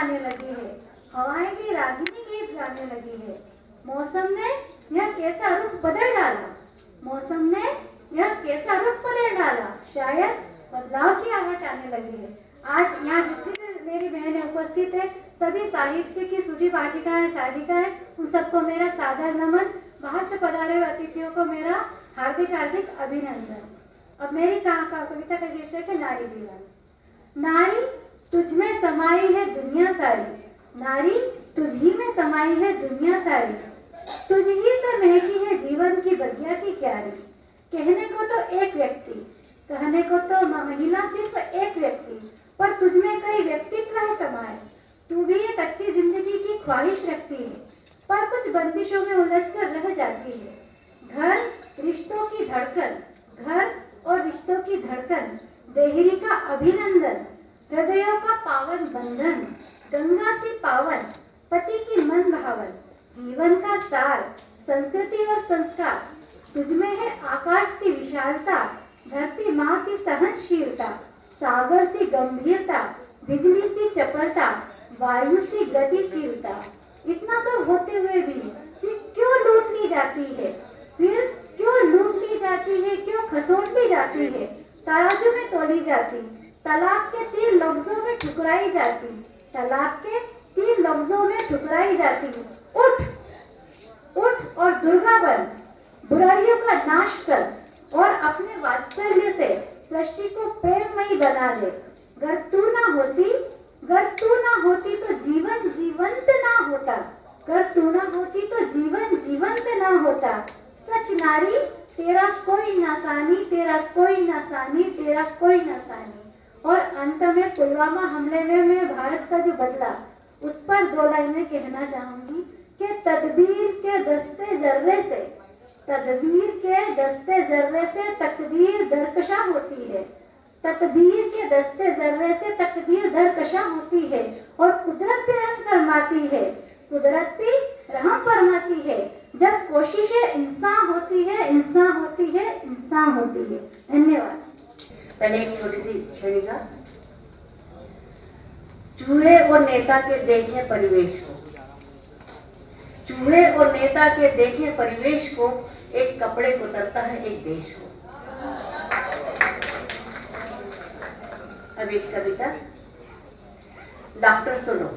आने लगी है। हवाएँ भी रागिनी गीत गाने लगी है। मौसम ने यह कैसा रुख बदल डाला? मौसम ने यह कैसा रुख बदल डाला? शायद बदलाव की आहट आने लगी है। आज यहाँ जितनी मेरी बहनें उपस्थित है, सभी साहित्य की सूची पाठिकाएँ साधिकाएँ उन सबको मेरा सादर नमन बाहर से पधारे हुए अतिथियों को मेरा हार्दिक हार्दिक अभिनंदन। अब मेरी कहा कविता का शीर्षक है नारी दीवान नारी तुझ में समाई है दुनिया सारी। नारी, तुझ ही में समाई है दुनिया सारी। तुझ ही से महकी है जीवन की बगिया की क्यारी। कहने को तो एक व्यक्ति, कहने को तो महिला सिर्फ़ एक व्यक्ति, पर तुझ में कई व्यक्तित्व है समाये। तू भी एक अच्छी ज़िंदगी की ख्वाहिश रखती है, पर कुछ बंदिशों में उलझ कर रह जाती है। घर रिश्तों की धड़कन घर और रिश्तों की धड़कन, देहरी का अभिनंदन। हृदयों का पावन बंधन, गंगा की पावन, पति की मन भावन, जीवन का सार, संस्कृति और संस्कार। तुझमें है आकाश की विशालता, धरती माँ की सहनशीलता, सागर सी गंभीरता, बिजली सी चपलता, वायु सी गतिशीलता। इतना सब होते हुए भी फिर क्यों लूट ली जाती है? फिर क्यों लूट ली जाती है? क्यों खसोट ली जाती है? तराजू में तोली जाती। तलाक के तीन लफ्जों में ठुकराई जाती तलाक के तीन लफ्जों में ठुकराई जाती उठ उठ और दुर्गा बन। बुराइयों का नाश कर और अपने वात्सल्य से सृष्टि को प्रेममयी बना दे। अगर तू ना होती अगर तू ना होती तो जीवन जीवंत ना होता। अगर तू ना होती तो जीवन जीवंत ना होता। सच नारी, तेरा कोई नासानी, तेरा कोई नासानी, तेरा कोई नासानी। और अंत में पुलवामा हमले में मैं भारत का जो बदला, उस पर दो लाइनें कहना चाहूँगी कि तदबीर के दस्ते जर्रे से, तदबीर के दस्ते जर्रे से तकदीर दरकशा होती है। तकदीर के दस्ते जर्रे से तकदीर दरकशा होती है और कुदरत भी रहम फरमाती है। कुदरत भी रहम फरमाती है। जब कोशिशें इंसान होती है, इंसान होती है, इंसान होती है। धन्यवाद। पहले एक छोटी सी छविका चूहे और नेता के देखे परिवेश को। चूहे और नेता के देखे परिवेश को एक कपड़े को तरता है एक देश को। अब एक कविता डॉक्टर सुनो।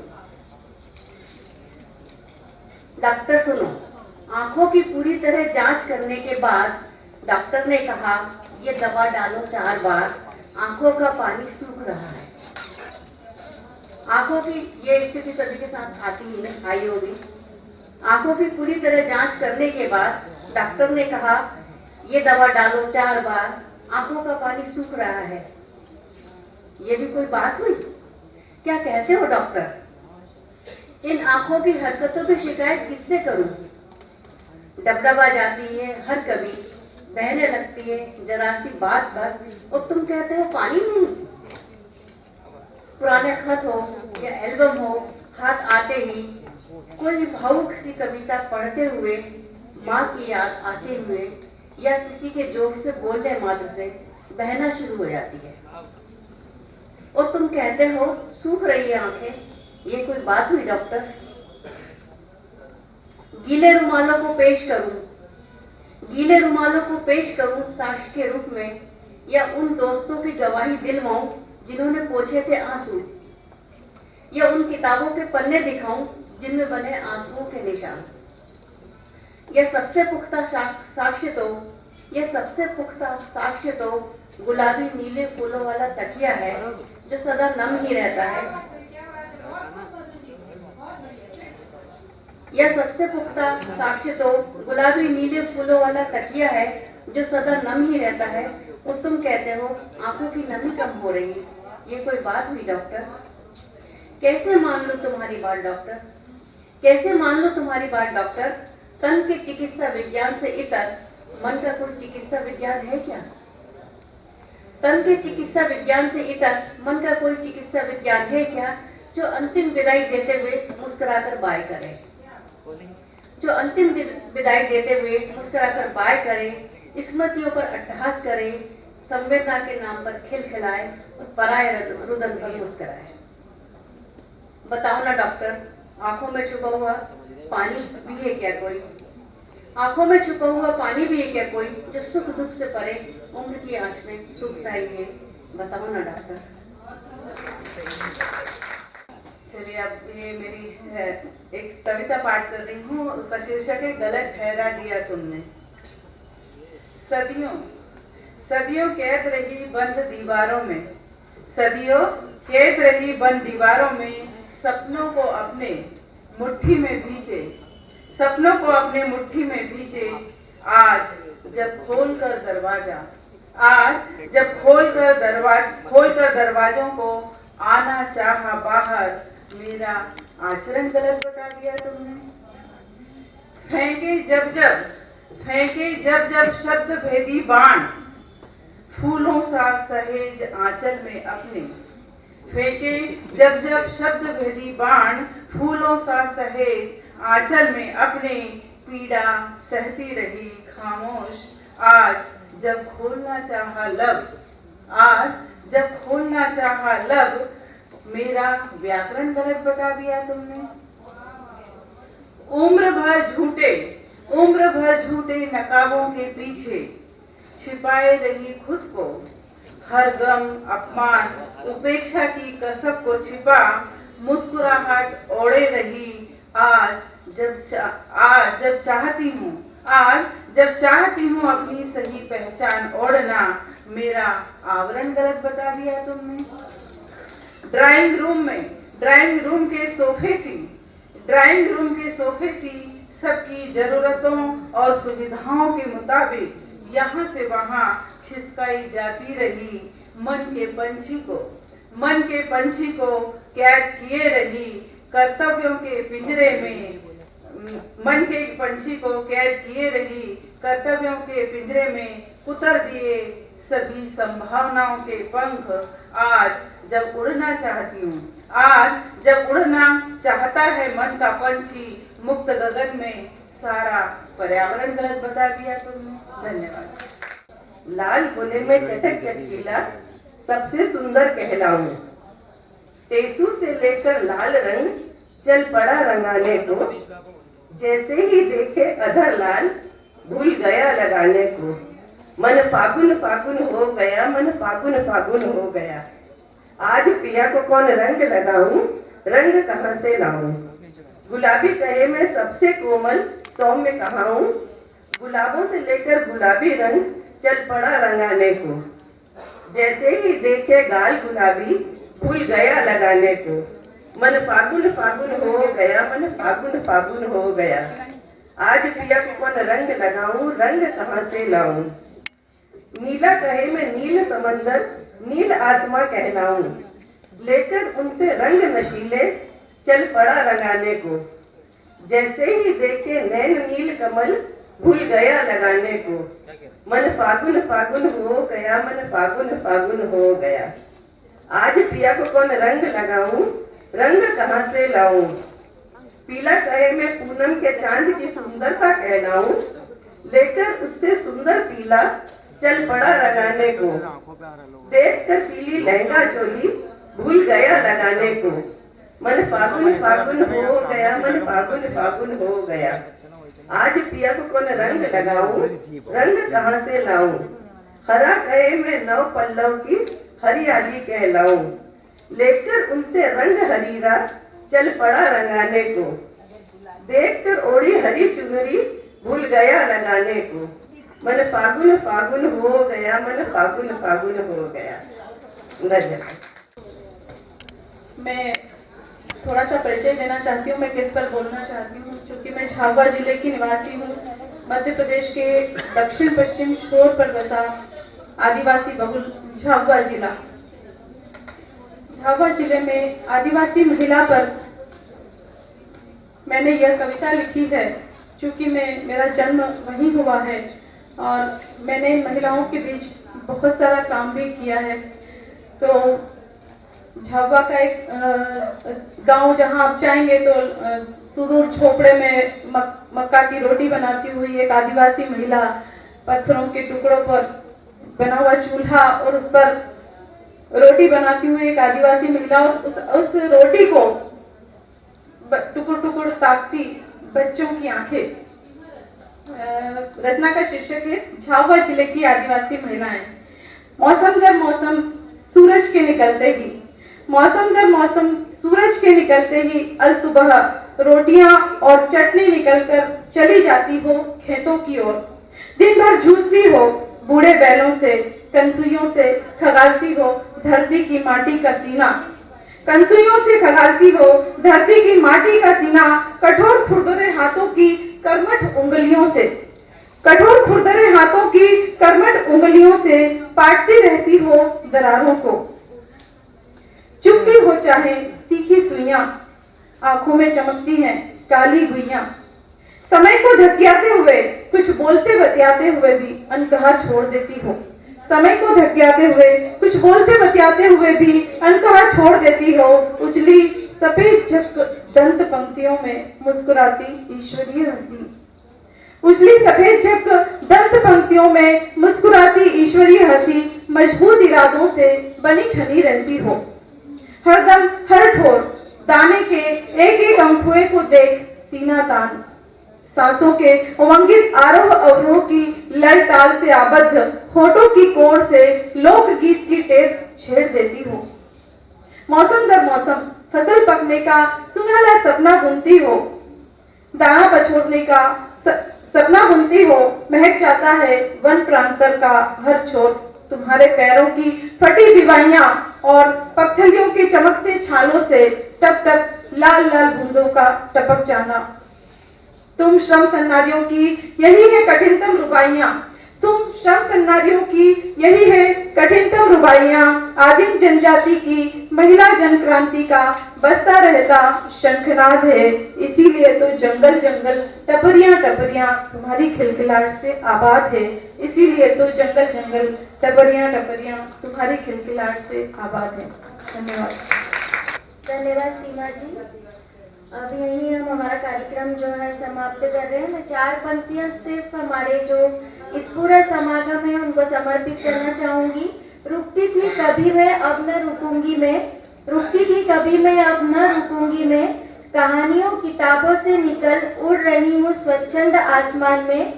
डॉक्टर सुनो। आँखों की पूरी तरह जाँच करने के बाद डॉक्टर ने कहा, ये दवा डालो चार बार, आँखों का पानी सूख रहा है। आँखों की ये स्थिति सभी के साथ आती ही नहीं, आई होगी। आँखों की पूरी तरह जाँच करने के बाद डॉक्टर ने कहा, ये दवा डालो चार बार, आँखों का पानी सूख रहा है। ये भी कोई बात हुई? क्या कहते हो डॉक्टर? इन आँखों की हरकतों की शिकायत किससे करूँ? डबडबा जाती है हर कभी बहने लगती है, जरा सी बात बस और तुम कहते हो पानी नहीं। पुराने खत हो या एल्बम हो, हाथ आते ही कोई भावुक सी कविता पढ़ते हुए, माँ की याद आते हुए या किसी के जोक से बोलने मात्र से बहना शुरू हो जाती है। और तुम कहते हो, सूख रही है आँखें, ये कोई बात हुई, डॉक्टर? गीले रुमालों को पेश करूँ गीले रुमालों को पेश करूँ साक्ष के रूप में, या उन दोस्तों की गवाही दिलवाऊं जिन्होंने पोछे थे आँसू, या उन किताबों के पन्ने दिखाऊँ जिनमें बने आंसुओं के निशान। यह सबसे पुख्ता साक्ष्य तो यह सबसे पुख्ता साक्ष्य तो गुलाबी नीले फूलों वाला तकिया है, जो सदा नम ही रहता है। यह सबसे पुख्ता साक्ष्य तो गुलाबी नीले फूलों वाला तकिया है, जो सदा नम ही रहता है। और तुम कहते हो, आँखों की नमी कम हो रही ये कोई बात हुई, डॉक्टर? कैसे मान लो तुम्हारी बात, डॉक्टर? कैसे मान लो तुम्हारी बात, डॉक्टर? तन के चिकित्सा विज्ञान से इतर, मन का कोई चिकित्सा विज्ञान है क्या? तन के चिकित्सा विज्ञान से इतर, मन का कोई चिकित्सा विज्ञान है क्या, जो अंतिम विदाई देते हुए मुस्कुराकर बाय करे? जो अंतिम विदाई देते हुए मुझसे आकर बाय करे, स्मृतियों पर अट्टहास करे, संवेदना के नाम पर खिलखिलाए और पराय रुदन पर मुस्कुराए। बताओ ना डॉक्टर, आँखों में छुपा हुआ पानी भी है क्या कोई? आँखों में छुपा हुआ पानी भी है क्या कोई जो सुख दुख से परे उम्र की आँच में सुखता ही है? बताओ ना डॉक्टर। चलिए अब ये मेरी है, एक कविता पाठ कर रही हूँ उसका शीर्षक है गलत ठहरा दिया तुमने। सदियों सदियों कैद रही बंद दीवारों में सदियों कैद रही बंद दीवारों में सपनों को अपने मुट्ठी में भीजे सपनों को अपने मुट्ठी में भीजे आज जब खोल कर दरवाज़ा आज जब खोल कर दरवाज खोल कर दरवाजों को आना चाहा बाहर मेरा आचरण गलत बता दिया तुमने। फेंके जब जब, फेंके जब जब शब्द भेदी बाण। फूलों सा सहेज आंचल में अपने। फेंके जब जब शब्द भेदी बाण, फूलों सा सहेज आंचल में अपने। पीड़ा सहती रही खामोश। आज जब खोलना चाहा लब, आज जब खोलना चाहा लब मेरा व्याकरण गलत बता दिया तुमने। उम्र भर झूठे, उम्र भर झूठे नकाबों के पीछे छिपाए रही खुद को, हर गम, अपमान, उपेक्षा की कसब को छिपा, मुस्कुराहट ओढ़े रही, आज जब आज जब चाहती हूँ, आज जब चाहती हूँ अपनी सही पहचान ओढ़ना, मेरा आवरण गलत बता दिया तुमने। ड्राइंग रूम में, ड्राइंग रूम के सोफे सी, ड्राइंग रूम के सोफे सी सबकी जरूरतों और सुविधाओं के मुताबिक यहाँ से वहाँ खिसकाई जाती रही मन के पंछी को। मन के पंछी को कैद किए रही कर्तव्यों के पिंजरे में। मन के पंछी को कैद किए रही कर्तव्यों के पिंजरे में कुतर दिए सभी संभावनाओं के पंख आज जब उड़ना चाहती हूँ। आज जब उड़ना चाहता है मन का पंछी, मुक्त गगन में सारा पर्यावरण गलत बता दिया तुमने। धन्यवाद। लाल बोले में चटक चटकीला सबसे सुंदर कहलाऊं टेसू से लेकर लाल रंग, चल पड़ा रंगाने को। जैसे ही देखे अधर लाल, भूल गया लगाने को। मन फागुन फागुन हो गया, मन फागुन फागुन हो गया। आज पिया को कौन रंग लगाऊँ? रंग कहाँ से लाऊं? गुलाबी कहे में सबसे कोमल सौम्य कहाऊं? गुलाबों से लेकर गुलाबी रंग चल पड़ा रंगाने को। जैसे ही देखे गाल गुलाबी भूल गया लगाने को। मन फागुन फागुन हो गया, मन फागुन फागुन हो गया। आज पिया को कौन रंग लगाऊँ? रंग कहाँ से लाऊं? नीला कहे में नील समंदर नील आसमां कहलाऊं। लेकर उनसे रंग नशीले चल पड़ा रंगाने को। जैसे ही देखे नैन नील कमल भूल गया लगाने को। मन फागुन फागुन हो गया, मन फागुन फागुन हो गया। आज पिया को कौन रंग लगाऊँ? रंग कहाँ से लाऊं? पीला कहे में पूनम के चाँद की सुंदरता कहलाऊं। लेकर उससे सुंदर पीला चल पड़ा लगाने को। देख कर पीली लहंगा चोली भूल गया लगाने को। मन फागुन फागुन हो गया, मन फागुन फागुन हो गया। आज पिया को कौन रंग लगाऊ? रंग कहाँ से लाऊ? हरा कहे में नव पल्लव की हरियाली कहलाऊ। लेकर उनसे रंग हरीरा, चल पड़ा रंगाने को। देखकर ओढ़ी हरी चुनरी, भूल गया लगाने को। मन फागुन फागुन हो गया, मन फागुन फागुन हो गया। मैं थोड़ा सा परिचय देना चाहती हूँ, मैं किस पर बोलना चाहती हूँ, क्योंकि मैं झाबुआ ज़िले की निवासी हूँ। मध्य प्रदेश के दक्षिण, पश्चिम छोर पर बसा आदिवासी बहुल झाबुआ जिला। झाबुआ ज़िले में आदिवासी महिला पर मैंने यह कविता लिखी है, क्योंकि मैं, मेरा जन्म वहीं हुआ है। और मैंने महिलाओं के बीच बहुत सारा काम भी किया है। तो झाबुआ का एक गाँव जहाँ आप जाएँगे तो सुदूर झोपड़े में मक, मक्का की रोटी बनाती हुई एक आदिवासी महिला पत्थरों के टुकड़ों पर बना हुआ चूल्हा और उस पर रोटी बनाती हुई एक आदिवासी महिला और उस उस रोटी को टुकुर टुकुर ताकती बच्चों की आँखें रचना का शीर्षक है, झाबुआ ज़िले की आदिवासी महिलाएँ। मौसम दर मौसम, सूरज के निकलते ही। मौसम दर मौसम, सूरज के निकलते ही अल सुबह रोटियाँ और चटनी निकलकर चली जाती हो खेतों की ओर। दिन भर जूझती हो बूढ़े बैलों से कंसुइयों से खगालती हो धरती की माटी का सीना। कंसुइयों से खगालती हो धरती की माटी का सीना, कठोर खुरदरे हाथों की कर्मठ उंगलियों से। कठोर खुरदरे हाथों की कर्मठ उंगलियों से पाटती रहती हो दरारों को। चुपती हो चाहे तीखी सुइयाँ। आँखों में चमकती हैं काली गुइयाँ। समय को धकियाते हुए, कुछ बोलते बतियाते हुए भी अनकहा छोड़ देती हो। समय को धकियाते हुए, कुछ बोलते बतियाते हुए भी अनकहा छोड़ देती हो। उजली सफ़ेद दंत पंक्तियों में मुस्कुराती ईश्वरीय हँसी। उजली सफ़ेद झक दंत पंक्तियों में मुस्कुराती ईश्वरीय हँसी मज़बूत इरादों से बनी ठनी रहती हो। हरदम हर ठोर, दाने के एक एक अंकुए को देख सीना तान। सांसों के उमंगित आरोह अवरोह की लय ताल से आबद्ध होठों की कोर से लोकगीत की टेप छेड़ देती हो। मौसम दर मौसम फ़सल पकने का सुनहला सपना बुनती हो। दाना पछोड़ने का सपना बुनती हो, महक जाता है वन प्रांतर का हर छोर। तुम्हारे पैरों की फटी दिवाइयाँ और पत्थरियों के चमकते छालों से टप टप लाल लाल बूंदों का टपक जाना। तुम श्रम सन्नारियों की यही है कठिनतम रुबाइयाँ। तुम श्रम सन्नारियों की, यही है कठिनतम रुबाइयाँ। आदिम जनजाति की, महिला जन क्रांति का बसता रहता शंखनाद है। इसीलिए तो जंगल जंगल टपरिया टपरिया तुम्हारी खिलखिलाहट से आबाद है। इसीलिए तो जंगल जंगल टपरिया टपरिया तुम्हारी खिलखिलाहट से आबाद है। धन्यवाद। धन्यवाद सीमा जी। अब यही हम हमारा कार्यक्रम जो है समाप्त कर रहे हैं। मैं चार पंक्तियाँ सिर्फ़ हमारे जो इस पूरा समागम है, उनको समर्पित करना चाहूँगी। रुकती थी कभी मैं अब न रुकूँगी मैं। रुकती थी कभी मैं अब न रुकूँगी मैं। कहानियों, किताबों से निकल उड़ रही हूँ स्वच्छंद आसमान में।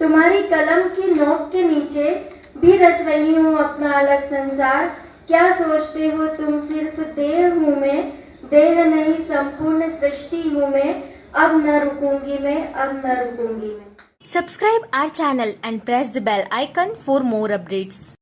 तुम्हारी कलम की नोक के नीचे भी रच रही हूँ अपना अलग संसार। क्या सोचते हो तुम, सिर्फ़ देह हूँ मैं? देह नहीं, संपूर्ण सृष्टि हूँ मैं। अब न रुकूँगी मैं, अब न रुकूँगी मैं। Subscribe our channel and press the bell icon for more updates